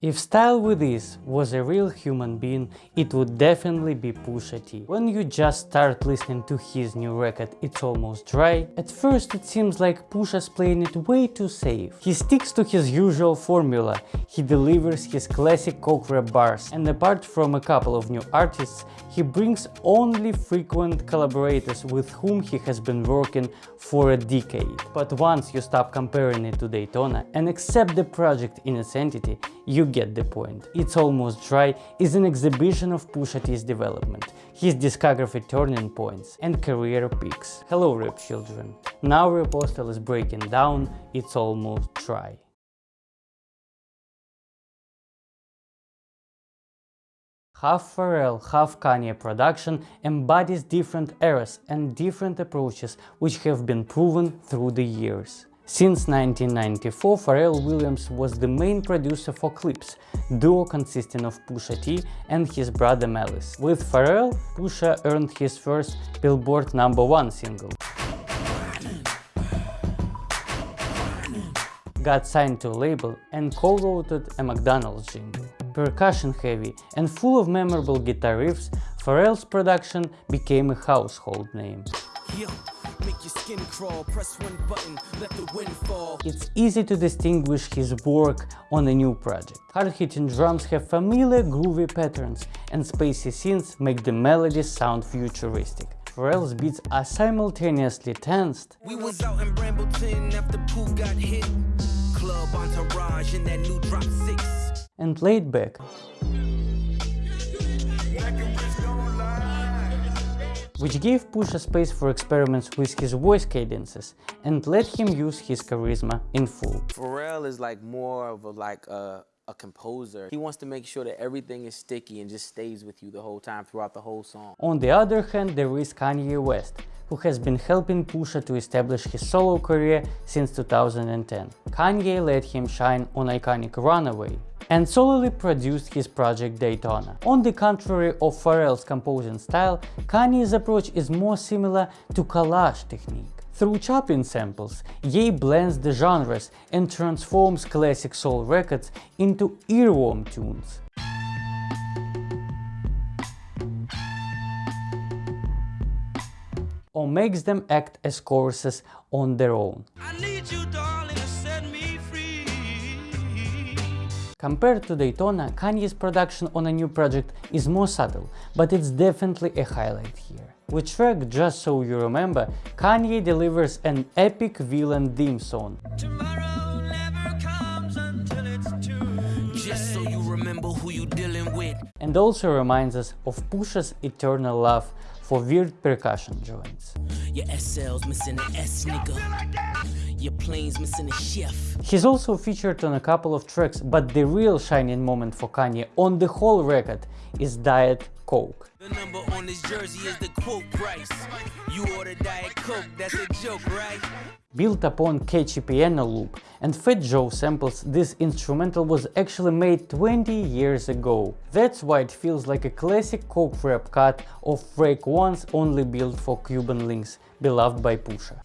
If Style With Ease was a real human being, it would definitely be Pusha T. When you just start listening to his new record It's Almost Dry, at first it seems like Pusha's playing it way too safe. He sticks to his usual formula, he delivers his classic coke rap bars, and apart from a couple of new artists, he brings only frequent collaborators with whom he has been working for a decade. But once you stop comparing it to Daytona and accept the project in its entity, you get the point. It's Almost Dry is an exhibition of Pusha T's development, his discography turning points and career peaks. Hello rap children, now Rapostal is breaking down It's Almost Dry. Half Pharrell, half Kanye production embodies different eras and different approaches which have been proven through the years. Since 1994, Pharrell Williams was the main producer for Clipse, duo consisting of Pusha T and his brother Malice. With Pharrell, Pusha earned his first Billboard number one single. Got signed to a label and co-wrote a McDonald's jingle. Percussion-heavy and full of memorable guitar riffs, Pharrell's production became a household name. Crawl, button, it's easy to distinguish his work on a new project. Hard-hitting drums have familiar groovy patterns and spacey synths make the melodies sound futuristic. Pharrell's beats are simultaneously tensed we was out in Brambleton after Pooh got hit. Club entourage in that new drop six. and laid back. Which gave Pusha space for experiments with his voice cadences and let him use his charisma in full. Pharrell is like more of a like a, a composer. He wants to make sure that everything is sticky and just stays with you the whole time throughout the whole song. On the other hand, there is Kanye West, who has been helping Pusha to establish his solo career since 2010. Kanye let him shine on iconic Runaway, and solely produced his project Daytona. On the contrary of Pharrell's composing style, Kanye's approach is more similar to collage technique. Through chopping samples, Ye blends the genres and transforms classic soul records into earworm tunes. or makes them act as choruses on their own. Compared to Daytona, Kanye's production on a new project is more subtle, but it's definitely a highlight here. With track Just So You Remember, Kanye delivers an epic villain theme song. and also reminds us of Pusha's eternal love for weird percussion joints. Your SL's missing an S, nigga. Your plane's missing a chef. He's also featured on a couple of tracks, but the real shining moment for Kanye on the whole record is Diet Coke. The number on this jersey is the quote price. You order Diet Coke, that's a joke, right? Built upon catchy piano loop and Fat Joe samples, this instrumental was actually made 20 years ago. That's why it feels like a classic coke rap cut of Raekwon's only built for Cuban Linx, beloved by Pusha.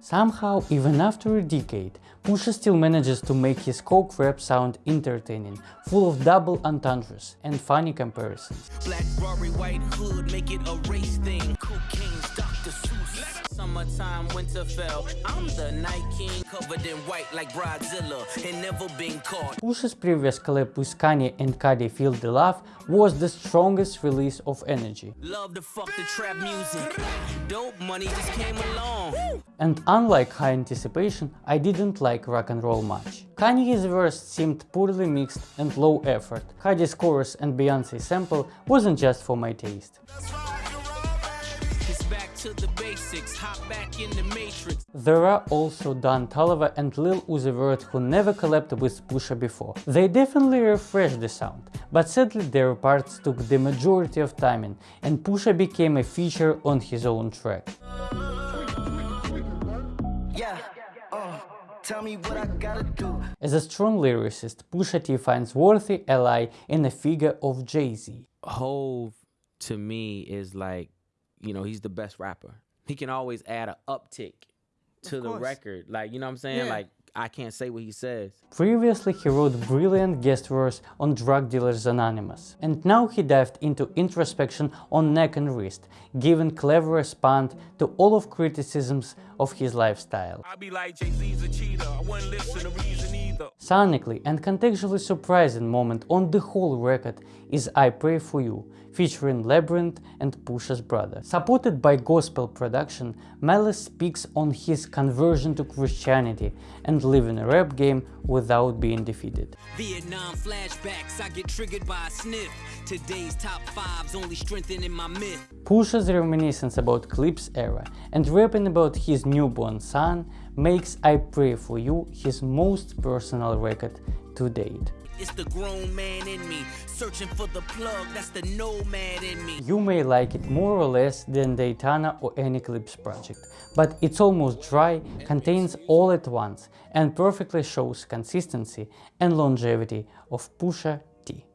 Somehow, even after a decade, Pusha still manages to make his coke rap sound entertaining, full of double entendres and funny comparisons. Black Rory, white hood, make it a race thing. Cocaine's Dr. Seuss. Summertime, Winterfell. I'm the Night King, covered in white like Bridezilla, and never been caught. Pusha's previous collab with Kanye and Cardi Feel the Love was the strongest release of energy. Love to fuck the trap music. Dope money just came along. And unlike High Anticipation, I didn't like rock and roll much. Kanye's verse seemed poorly mixed and low effort. Cardi's chorus and Beyonce sample wasn't just for my taste. There are also Don Toliver and Lil Uzi Vert who never collabed with Pusha before. They definitely refreshed the sound, but sadly their parts took the majority of timing and Pusha became a feature on his own track. Yeah. Uh, As a strong lyricist, Pusha T finds worthy ally in the figure of Jay-Z. Hov, to me, is like, you know, he's the best rapper he can always add an uptick to the record. Like, you know what I'm saying? Yeah. Like, I can't say what he says. Previously, he wrote brilliant guest verse on Drug Dealers Anonymous, and now he dived into introspection on Neck and Wrist, giving clever response to all of criticisms of his lifestyle. I be like Jay Z's a cheater. I wouldn't listen to reason either. Sonically and contextually surprising moment on the whole record is I Pray For You, featuring Labrinth and Pusha's brother. Supported by gospel production, Malice speaks on his conversion to Christianity and living a rap game without being defeated. Vietnam flashbacks, I get triggered by a sniff. Today's top fives only strengthening my myth. Pusha's reminiscence about Clipse era and rapping about his newborn son makes I Pray For You his most personal record to date. It's the grown man in me, searching for the plug, that's the nomad in me. You may like it more or less than Daytona or any Clipse project, but it's almost dry, contains all at once, and perfectly shows consistency and longevity of Pusha T.